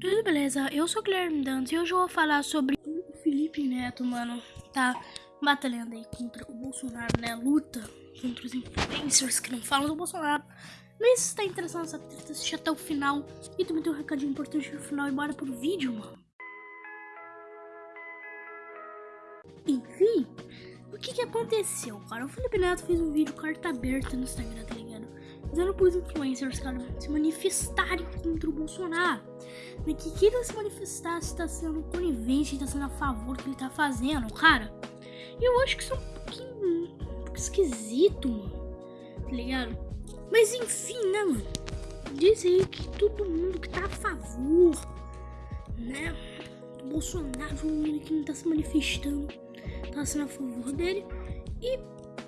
Tudo beleza? Eu sou o Guilherme Dantas e hoje eu vou falar sobre o Felipe Neto, mano. Tá batalhando aí contra o Bolsonaro, né? Luta contra os influencers que não falam do Bolsonaro. Mas se tá interessado nessa treta, assiste até o final. E também tem um recadinho importante no final e bora pro vídeo, mano. Enfim, o que que aconteceu, cara? O Felipe Neto fez um vídeo carta aberta no Instagram, tá ligado? Dizendo pros influencers, cara, se manifestarem contra o Bolsonaro. Né? Que não se manifestar está sendo conivente, está sendo a favor do que ele tá fazendo, cara. Eu acho que isso é um pouquinho, um esquisito, mano. Tá ligado? Mas enfim, né, mano? Diz aí que todo mundo que tá a favor, né? Do Bolsonaro, que não tá se manifestando, tá sendo a favor dele. E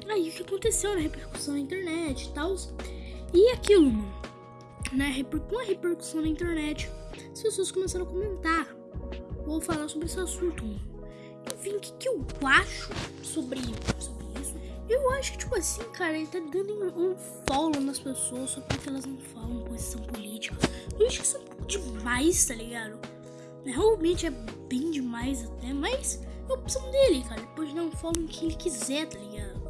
aí o que aconteceu na né? repercussão na internet e tal. E aquilo, mano, né? Com a repercussão na internet, as pessoas começaram a comentar. Vou falar sobre esse assunto, mano. Enfim, o que, que eu acho sobre, sobre isso? Eu acho que, tipo assim, cara, ele tá dando um follow nas pessoas só porque elas não falam posição política. Eu acho que isso é um pouco demais, tá ligado? Realmente é bem demais até, mas é a opção dele, cara. Ele pode dar um follow em quem ele quiser, tá ligado?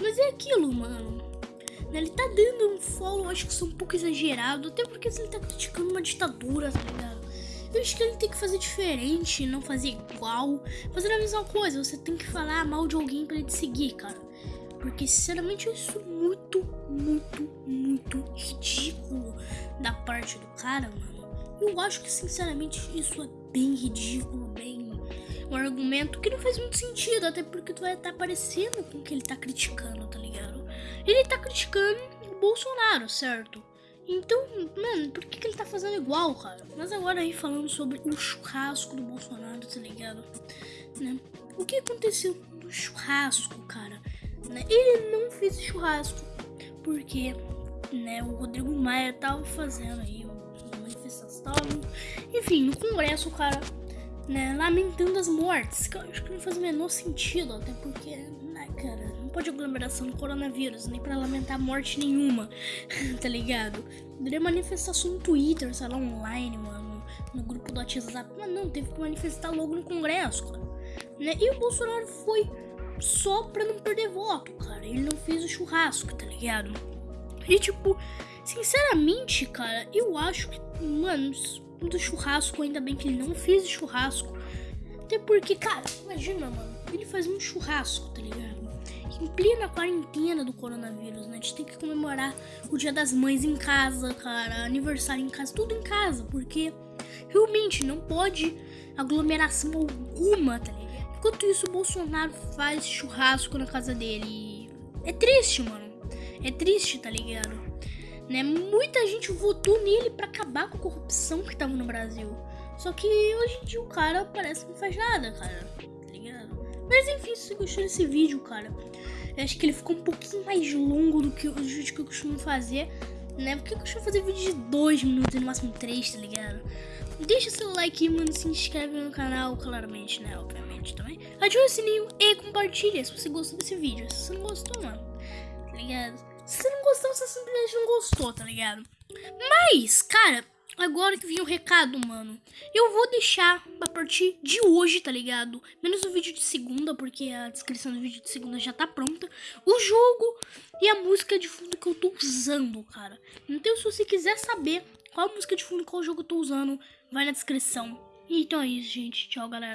Mas é aquilo, mano. Né? Ele tá dando um follow, acho que isso é um pouco exagerado, até porque ele tá criticando uma ditadura, tá ligado? Eu acho que ele tem que fazer diferente, não fazer igual, fazer a mesma coisa. Você tem que falar mal de alguém para ele te seguir, cara. Porque, sinceramente, eu acho muito, muito, muito ridículo da parte do cara, mano. Eu acho que, sinceramente, isso é bem ridículo, bem. Um argumento que não faz muito sentido, até porque tu vai estar tá parecendo com o que ele tá criticando, tá ligado? Ele tá criticando o Bolsonaro, certo? Então, mano, por que, que ele tá fazendo igual, cara? Mas agora aí falando sobre o churrasco do Bolsonaro, tá ligado? Né? O que aconteceu no churrasco, cara? Né? Ele não fez churrasco porque, né, o Rodrigo Maia tava fazendo aí uma manifestação. Enfim, no Congresso, cara, né, lamentando as mortes, que eu acho que não faz o menor sentido, até porque, né, cara, pode aglomeração do coronavírus, nem para lamentar morte nenhuma, tá ligado? Poderia manifestação no Twitter, sei lá, online, mano, no grupo do WhatsApp, mas não, teve que manifestar logo no Congresso, cara. Né? E o Bolsonaro foi só pra não perder voto, cara. Ele não fez o churrasco, tá ligado? E tipo, sinceramente, cara, eu acho que, mano, do churrasco, ainda bem que ele não fez churrasco. Até porque, cara, imagina, mano, ele faz um churrasco, tá ligado? em plena quarentena do coronavírus, né? A gente tem que comemorar o Dia das Mães em casa, cara, aniversário em casa, tudo em casa, porque realmente não pode aglomeração alguma, tá ligado? Enquanto isso, o Bolsonaro faz churrasco na casa dele. É triste, mano. É triste, tá ligado? Né? Muita gente votou nele para acabar com a corrupção que tava no Brasil. Só que hoje em dia o cara parece que não faz nada, cara. Tá ligado? Mas enfim, se você gostou desse vídeo, cara, eu acho que ele ficou um pouquinho mais longo do que os vídeos que eu costumo fazer, né? Porque eu costumo fazer vídeo de 2 minutos, no máximo 3, tá ligado? Deixa seu like, mano, se inscreve no canal, claramente, né? Obviamente também. Ativa o sininho e compartilha se você gostou desse vídeo. Se você não gostou, mano, tá ligado? Se você não gostou, você simplesmente não gostou, tá ligado? Mas, cara, Agora que vem o recado, mano. Eu vou deixar a partir de hoje, tá ligado? Menos o vídeo de segunda, porque a descrição do vídeo de segunda já tá pronta. O jogo e a música de fundo que eu tô usando, cara. Então, se você quiser saber qual música de fundo, qual jogo eu tô usando, vai na descrição. Então é isso, gente. Tchau, galera.